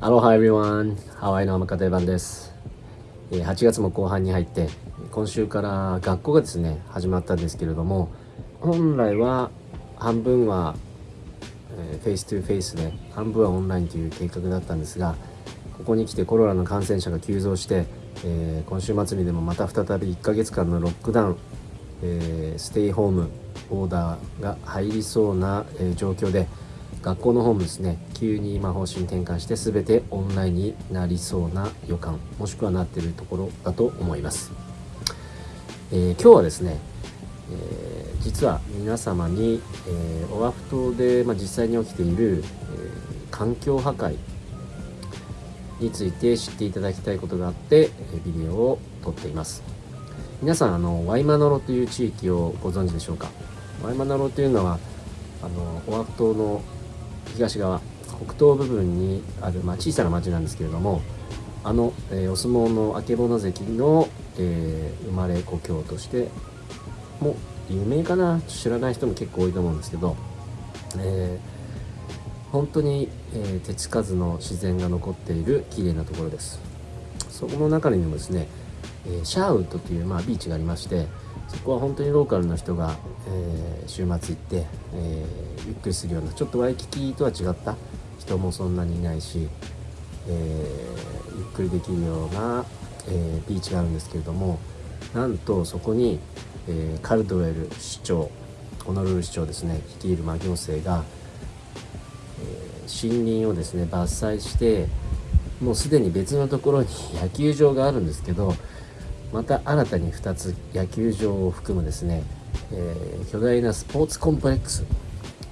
Aloha everyone! ハワイの天方番です。8月も後半に入って、今週から学校がですね、始まったんですけれども、本来は半分は、え face to face で、半分はオンラインという計画だったんですが、ここに来てコロナの感染者が急増して、えー、今週末にでもまた再び1ヶ月間のロックダウン、えー、 stay home order が入りそうな、え、状況で学校の方もですね。急に今方針転換して全てオンラインになりそうな予感もしくはなっているところだと思います、えー、今日はですね、えー、実は皆様に、えー、オアフ島で、まあ、実際に起きている、え環境破壊について知っていただきたいことがあってビデオを撮っています。皆さんあのワイマナロという地域をご存知でしょうか？ワイマナロというのはあのオアフ島の東側北東部分にある、まあ、小さな町なんですけれどもあの、えー、お相撲の曙関の、えー、生まれ故郷としてもう有名かな？知らない人も結構多いと思うんですけど、えー、本当に、え手つかずの自然が残っている綺麗なところです。そこの中にもですね、えシャーウッドという、まあ、ビーチがありましてそこは本当にローカルの人が、えー、週末行って、えー、ゆっくりするようなちょっとワイキキとは違った人もそんなにいないし、え、ゆっくりできるような、えビーチがあるんですけれどもなんとそこに、えカルドウェル市長ホノルル市長ですね率いる、ま行政が、え森林をですね伐採してもうすでに別のところに野球場があるんですけどまた新たに2つ野球場を含むですね、えー、巨大なスポーツコンプレックス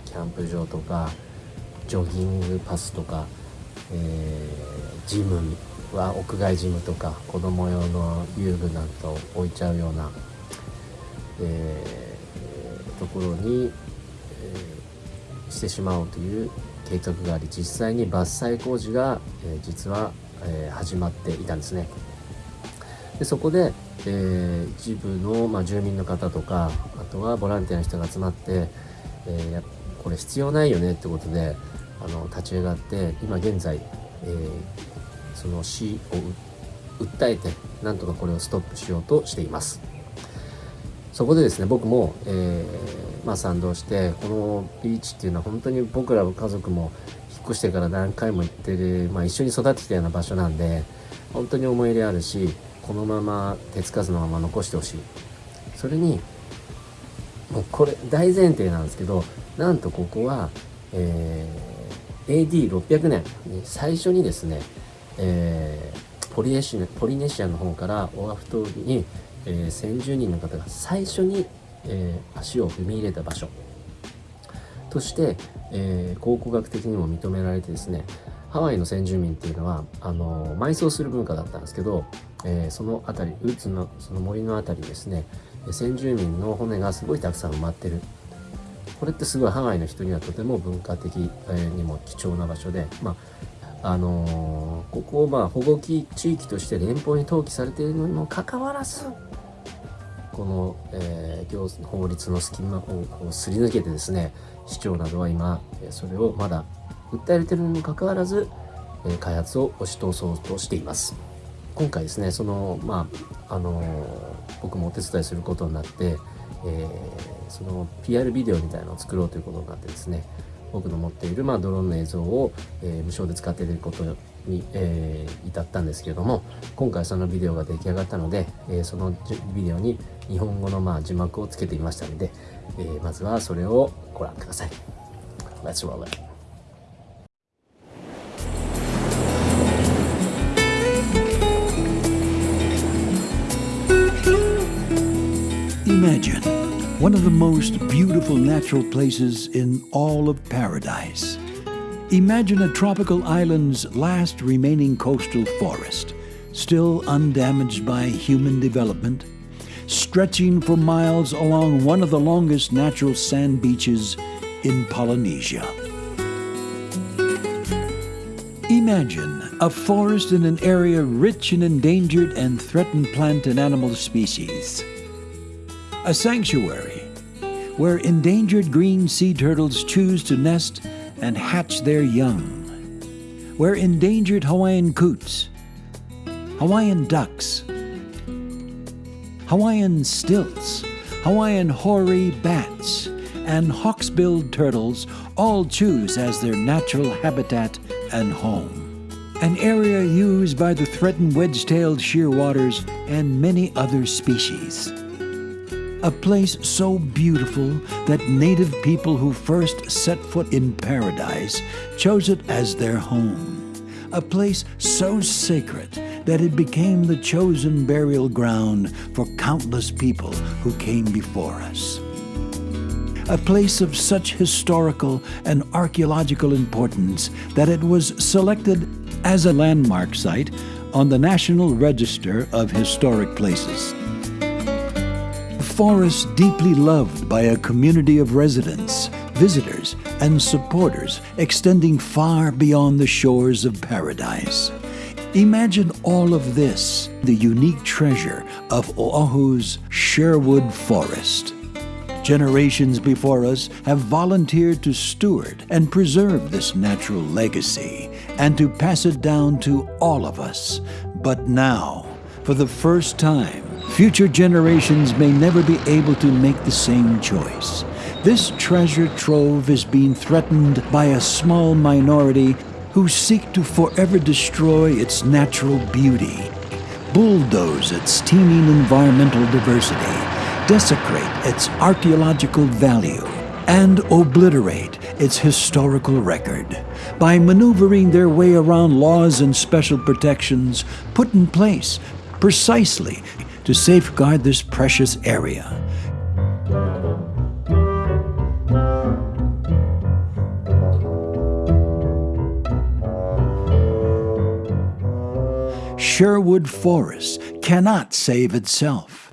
キャンプ場とかジョギングパスとか、えー、ジムは屋外ジムとか子供用の遊具なんかを置いちゃうような、えー、ところに、えー、してしまおうという計画があり実際に伐採工事が、え実は、え始まっていたんですね。でそこで、えー、一部の、まあ、住民の方とかあとはボランティアの人が集まって、えー、これ必要ないよねってことであの立ち上がって今現在、えー、その市を訴えてなんとかこれをストップしようとしています。そこでですね僕も、えー、まあ、賛同してこのビーチっていうのは本当に僕ら家族も引っ越してから何回も行ってる、まあ、一緒に育ってきたような場所なんで本当に思い入れあるしこのまま手つかずのまま残してほしい。それにもうこれ大前提なんですけどなんとここは、えー、AD600 年最初にですね、えー、ポリネシアポリネシアの方からオアフ島に、えー、先住人の方が最初に、えー、足を踏み入れた場所。として、え、考古学的にも認められてですねハワイの先住民っていうのはあの埋葬する文化だったんですけどえー、その辺りウッズのその森の辺りですね先住民の骨がすごいたくさん埋まってる。これってすごいハワイの人にはとても文化的にも貴重な場所でまああのー、ここをまあ保護地域として連邦に登記されているのにもかかわらずこの、えー、法律の隙間をすり抜けてですね市長などは今それをまだ訴えれてるにもかかわらずえ開発を押し通そうとしています。今回ですねそのまああの僕もお手伝いすることになって、えー、その PR ビデオみたいなのを作ろうということになってですね僕の持っている、まあ、ドローンの映像を、えー、無償で使っていることに、えー、至ったんですけれども今回そのビデオが出来上がったので、えー、そのビデオに日本語の、まあ、字幕をつけていましたので、え、まずはそれをご覧ください。Let's roll it. Imagine one of the most beautiful natural places in all of paradise. Imagine a tropical island's last remaining coastal forest, still undamaged by human development, stretching for miles along one of the longest natural sand beaches in Polynesia. Imagine a forest in an area rich in endangered and threatened plant and animal species a sanctuary where endangered green sea turtles choose to nest and hatch their young, where endangered Hawaiian coots, Hawaiian ducks, Hawaiian stilts, Hawaiian hoary bats, and hawksbilled turtles all choose as their natural habitat and home. An area used by the threatened wedge-tailed shearwaters and many other species. A place so beautiful that native people who first set foot in paradise chose it as their home. A place so sacred that it became the chosen burial ground for countless people who came before us. A place of such historical and archaeological importance that it was selected as a landmark site on the National Register of Historic Places. Forest deeply loved by a community of residents, visitors, and supporters extending far beyond the shores of paradise. Imagine all of this, the unique treasure of Oahu's Sherwood Forest. Generations before us have volunteered to steward and preserve this natural legacy and to pass it down to all of us. But now, for the first time, future generations may never be able to make the same choice. This treasure trove is being threatened by a small minority who seek to forever destroy its natural beauty, bulldoze its teeming environmental diversity, desecrate its archaeological value, and obliterate its historical record. By maneuvering their way around laws and special protections put in place precisely to safeguard this precious area. Sherwood Forest cannot save itself.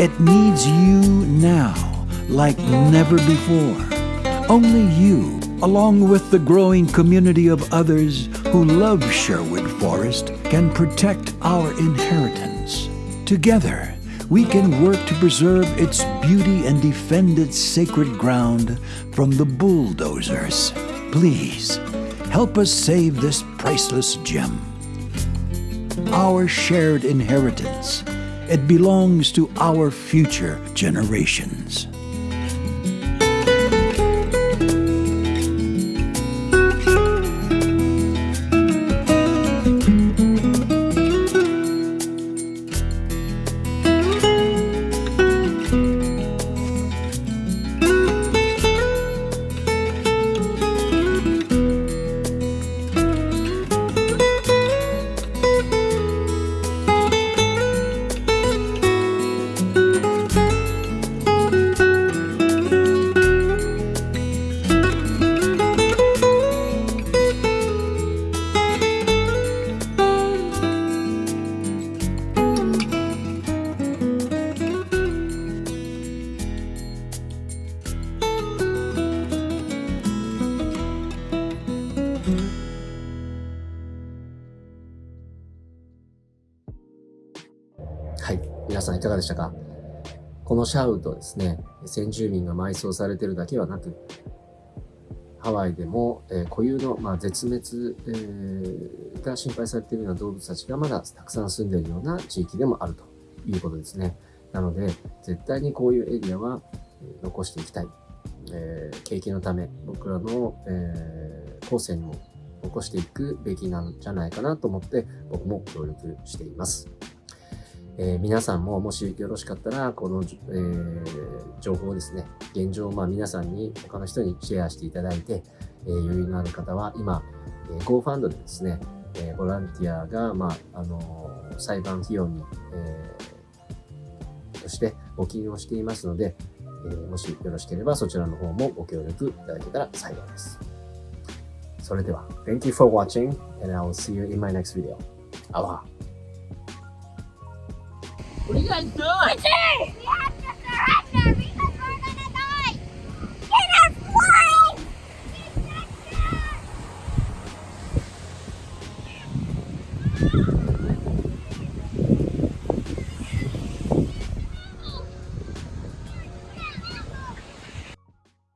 It needs you now, like never before. Only you, along with the growing community of others who love Sherwood Forest, can protect our inheritance. Together, we can work to preserve its beauty and defend its sacred ground from the bulldozers. Please, help us save this priceless gem our shared inheritance. It belongs to our future generations. さんいかがでしたか？このシャウトですね、先住民が埋葬されてるだけはなく、ハワイでも、えー固有の、まあ、絶滅、えーが心配されているような動物たちがまだたくさん住んでいるような地域でもあるということですね。なので、絶対にこういうエリアは残していきたい。えー景気のため、僕らの、え後世にも残していくべきなんじゃないかなと思って、僕も協力しています。えー皆さんももしよろしかったら、この、えー情報をですね、現状まあ皆さんに、他の人にシェアしていただいて、えー余裕のある方は今、えー GoFund でですね、えーボランティアが、まあ、あのー裁判費用に、えーとして募金をしていますので、えーもしよろしければそちらの方もご協力いただけたら幸いです。それでは、Thank you for watching and I will see you in my next video. あわ Lần.